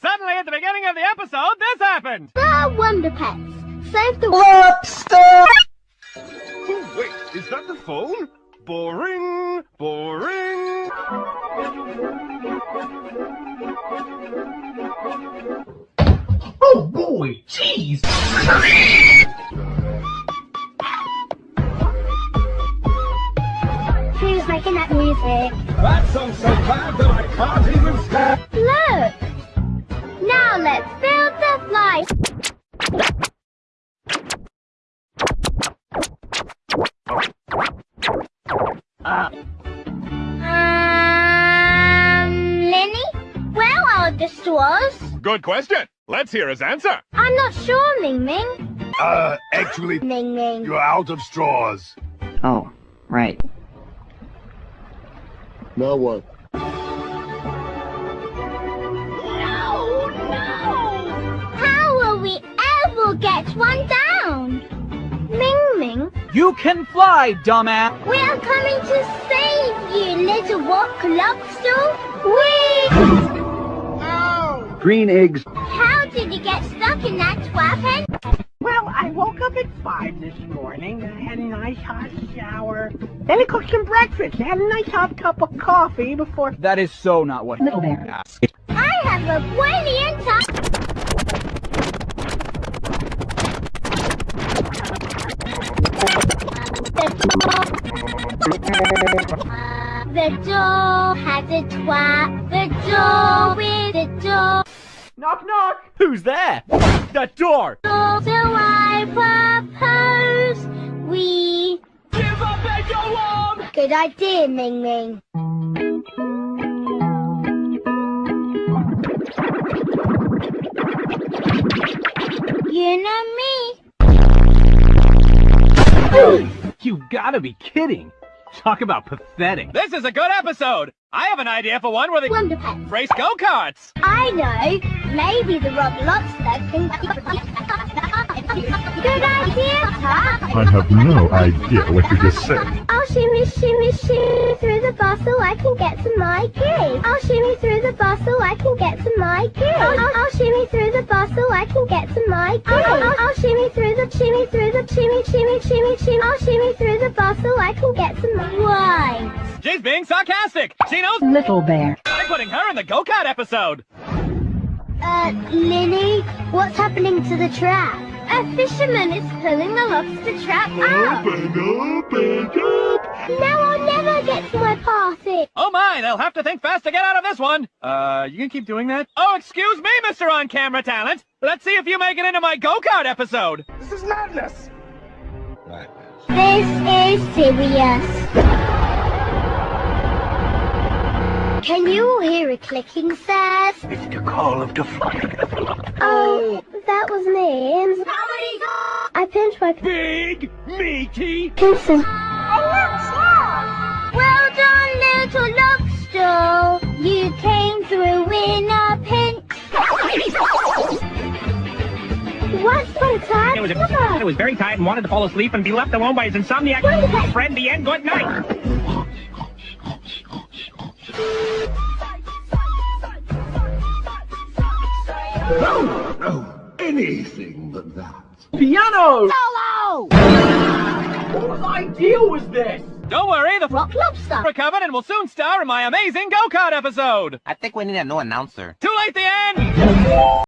Suddenly, at the beginning of the episode, this happened! The Wonder Pets. Save the Lobster! Oh, wait, is that the phone? Boring, boring. Oh boy, jeez! Who's making that music? That song's so bad that I can't even stand. Where are the straws? Good question. Let's hear his answer. I'm not sure, Ming Ming. Uh, actually, Ming Ming. you're out of straws. Oh, right. Now what? No, no! How will we ever get one down? Ming Ming, You can fly, dumbass! we are coming to save you, little rock lobster. Whee! Green eggs. How did you get stuck in that weapon? Well, I woke up at 5 this morning. I had a nice hot shower. Then I cooked some breakfast. I had a nice hot cup of coffee before... That is so not what Little bear. asked. I have a brilliant time. The door has a twat. The door with the door. Knock, knock! Who's there? That door! So I propose we Give up and go on! Good idea, Ming Ming. You know me. You gotta be kidding! Talk about pathetic. This is a good episode! I have an idea for one where they Wonder Pets. race go-karts! I know. Maybe the Rob Lobster can. Good idea, Tuck. I have no idea what you just said. I'll shimmy, shimmy, shimmy through the bar so I can get to my cave. I'll shimmy through the bar so I can get to my cave. I'll, I'll, I'll shimmy through the bar so I can get to my cave. I'll, I'll, I'll shimmy through the shimmy through the shimmy, shimmy, shimmy, shimmy. I'll shimmy through the bar so I can get to my. Right. She's being sarcastic! She knows Little bear. I'm putting her in the go-kart episode! Uh, Linny, what's happening to the trap? A fisherman is pulling the lobster trap out. Open, open up. Now I'll never get to my party. Oh my, they'll have to think fast to get out of this one! Uh, you can keep doing that? Oh, excuse me, Mr. On-Camera Talent! Let's see if you make it into my go-kart episode! This is madness. This is serious. Can you hear a clicking, sirs? It's the call of the flock. Oh, that was me. I pinched my Big, meaty... pencil. Well done, little lobster. You came through in a pinch. Once upon a time, It was, it was very tired and wanted to fall asleep and be left alone by his insomniac friend, the end. Good night. No, no, anything but that. Piano! Solo! Whose idea was this? Don't worry, the Rock lobster. recovered and will soon star in my amazing go-kart episode! I think we need a new announcer. Too late the end!